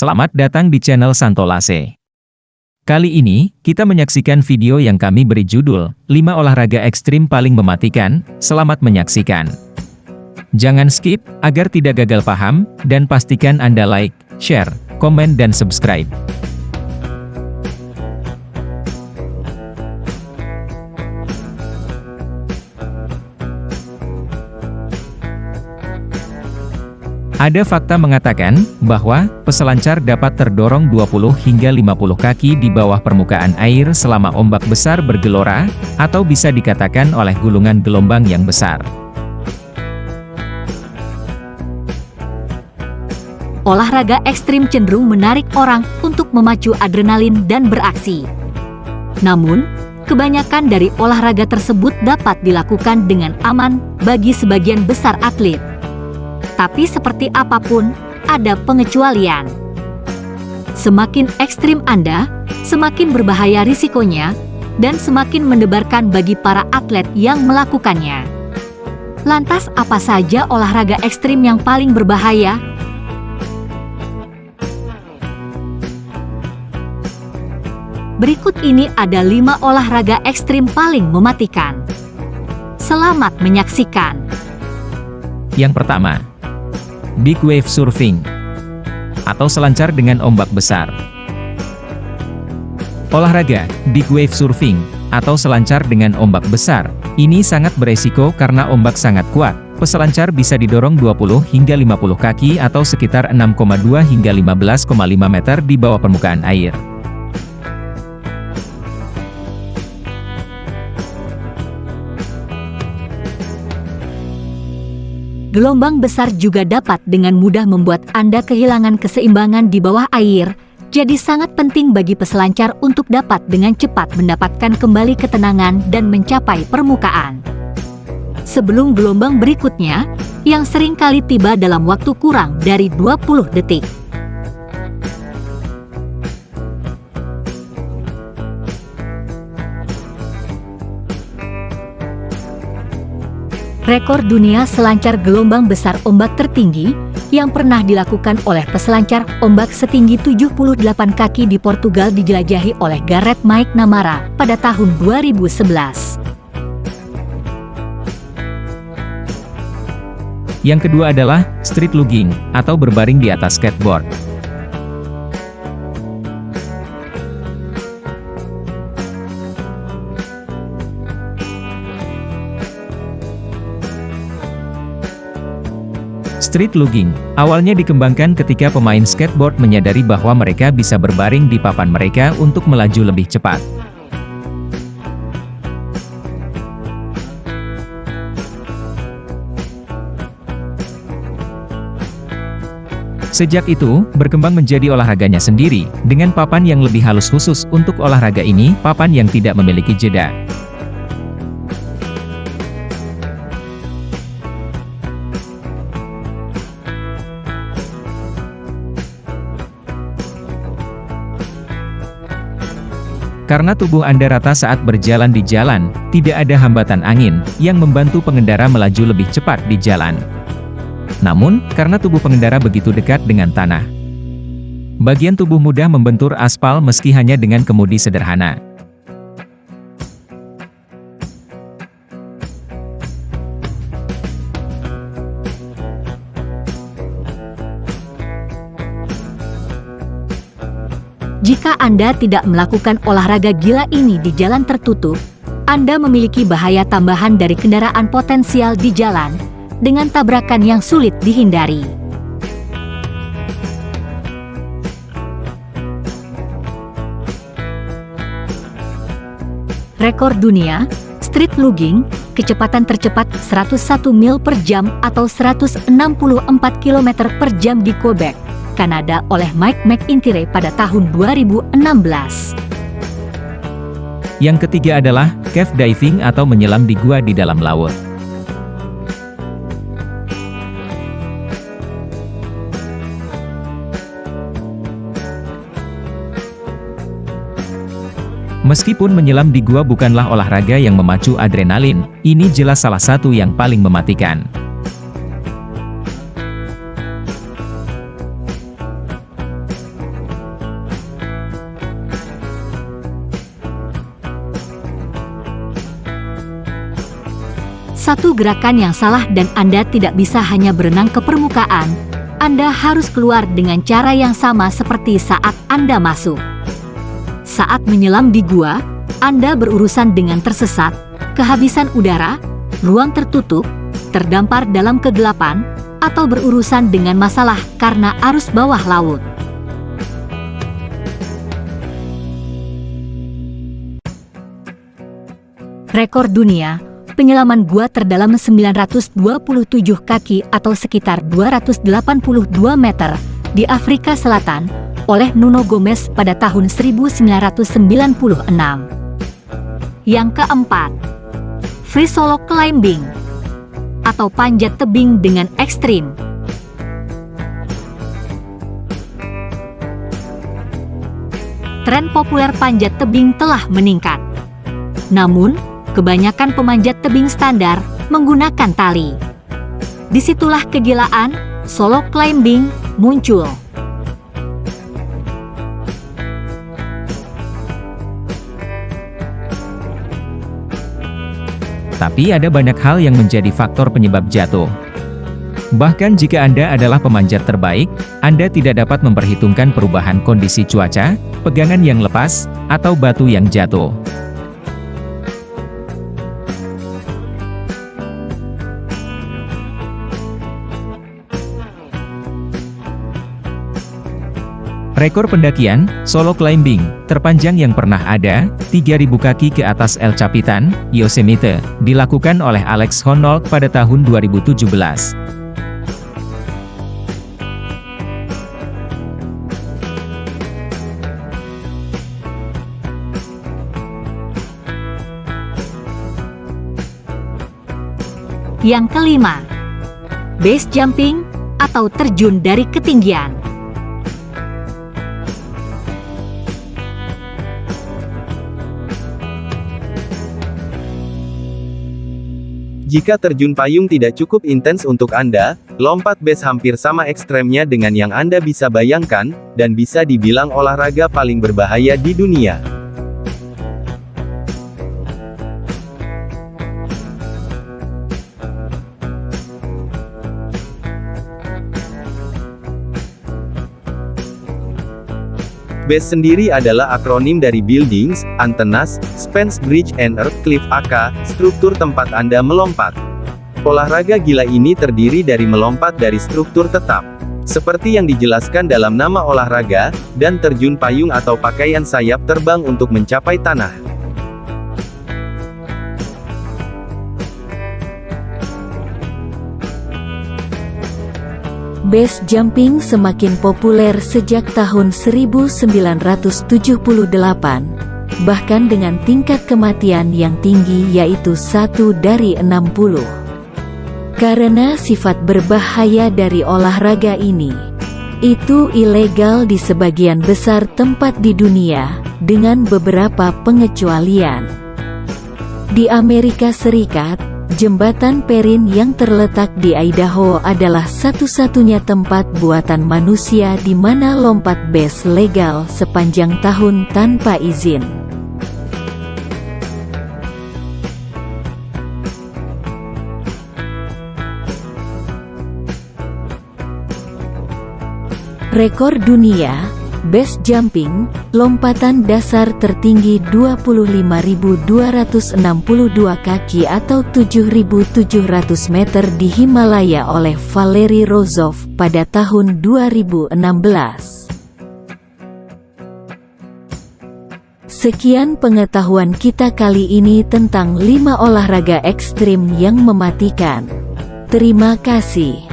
Selamat datang di channel Santolase. Kali ini, kita menyaksikan video yang kami beri judul, 5 olahraga ekstrim paling mematikan, selamat menyaksikan. Jangan skip, agar tidak gagal paham, dan pastikan Anda like, share, komen dan subscribe. Ada fakta mengatakan, bahwa, peselancar dapat terdorong 20 hingga 50 kaki di bawah permukaan air selama ombak besar bergelora, atau bisa dikatakan oleh gulungan gelombang yang besar. Olahraga ekstrim cenderung menarik orang untuk memacu adrenalin dan beraksi. Namun, kebanyakan dari olahraga tersebut dapat dilakukan dengan aman bagi sebagian besar atlet. Tapi seperti apa pun, ada pengecualian. Semakin ekstrim Anda, semakin berbahaya risikonya, dan semakin mendebarkan bagi para atlet yang melakukannya. Lantas apa saja olahraga ekstrim yang paling berbahaya? Berikut ini ada lima olahraga ekstrim paling mematikan. Selamat menyaksikan. Yang pertama, Big Wave Surfing atau selancar dengan ombak besar. Olahraga Big Wave Surfing atau selancar dengan ombak besar ini sangat beresiko karena ombak sangat kuat. Peselancar bisa didorong 20 hingga 50 kaki atau sekitar 6,2 hingga 15,5 meter di bawah permukaan air. Gelombang besar juga dapat dengan mudah membuat Anda kehilangan keseimbangan di bawah air, jadi sangat penting bagi peselancar untuk dapat dengan cepat mendapatkan kembali ketenangan dan mencapai permukaan. Sebelum gelombang berikutnya, yang sering kali tiba dalam waktu kurang dari 20 detik. Rekor dunia selancar gelombang besar ombak tertinggi yang pernah dilakukan oleh peselancar ombak setinggi 78 kaki di Portugal dijelajahi oleh Gareth Mike Namara pada tahun 2011. Yang kedua adalah street lugging atau berbaring di atas skateboard. Street lugging, awalnya dikembangkan ketika pemain skateboard menyadari bahwa mereka bisa berbaring di papan mereka untuk melaju lebih cepat. Sejak itu, berkembang menjadi olahraganya sendiri, dengan papan yang lebih halus khusus untuk olahraga ini, papan yang tidak memiliki jeda. Karena tubuh Anda rata saat berjalan di jalan, tidak ada hambatan angin, yang membantu pengendara melaju lebih cepat di jalan. Namun, karena tubuh pengendara begitu dekat dengan tanah, bagian tubuh mudah membentur aspal meski hanya dengan kemudi sederhana. Jika Anda tidak melakukan olahraga gila ini di jalan tertutup, Anda memiliki bahaya tambahan dari kendaraan potensial di jalan, dengan tabrakan yang sulit dihindari. Rekor dunia, street lugging, kecepatan tercepat 101 mil per jam atau 164 km per jam di Quebec, Kanada oleh Mike McIntyre pada tahun 2016. Yang ketiga adalah cave diving atau menyelam di gua di dalam laut. Meskipun menyelam di gua bukanlah olahraga yang memacu adrenalin, ini jelas salah satu yang paling mematikan. Satu gerakan yang salah dan Anda tidak bisa hanya berenang ke permukaan, Anda harus keluar dengan cara yang sama seperti saat Anda masuk. Saat menyelam di gua, Anda berurusan dengan tersesat, kehabisan udara, ruang tertutup, terdampar dalam kegelapan, atau berurusan dengan masalah karena arus bawah laut. Rekor dunia penyelaman gua terdalam 927 kaki atau sekitar 282 meter di Afrika Selatan oleh Nuno Gomez pada tahun 1996. Yang keempat, free solo climbing atau panjat tebing dengan ekstrim. Tren populer panjat tebing telah meningkat. Namun, Kebanyakan pemanjat tebing standar menggunakan tali. Di situlah kegilaan solo climbing muncul. Tapi ada banyak hal yang menjadi faktor penyebab jatuh. Bahkan jika Anda adalah pemanjat terbaik, Anda tidak dapat memperhitungkan perubahan kondisi cuaca, pegangan yang lepas, atau batu yang jatuh. Rekor pendakian, solo climbing, terpanjang yang pernah ada, 3.000 kaki ke atas El Capitan, Yosemite, dilakukan oleh Alex Honnold pada tahun 2017. Yang kelima, base jumping atau terjun dari ketinggian. Jika terjun payung tidak cukup intens untuk Anda, lompat base hampir sama ekstremnya dengan yang Anda bisa bayangkan, dan bisa dibilang olahraga paling berbahaya di dunia. BASE sendiri adalah akronim dari Buildings, Antennas, Spans Bridge and Earth Cliff AK, struktur tempat Anda melompat. Olahraga gila ini terdiri dari melompat dari struktur tetap. Seperti yang dijelaskan dalam nama olahraga, dan terjun payung atau pakaian sayap terbang untuk mencapai tanah. Base jumping semakin populer sejak tahun 1978, bahkan dengan tingkat kematian yang tinggi yaitu satu dari 60. Karena sifat berbahaya dari olahraga ini, itu ilegal di sebagian besar tempat di dunia, dengan beberapa pengecualian. Di Amerika Serikat, Jembatan Perin yang terletak di Idaho adalah satu-satunya tempat buatan manusia di mana lompat base legal sepanjang tahun tanpa izin. Rekor dunia Base jumping, lompatan dasar tertinggi 25.262 kaki atau 7.700 meter di Himalaya oleh Valery Rozov pada tahun 2016. Sekian pengetahuan kita kali ini tentang 5 olahraga ekstrim yang mematikan. Terima kasih.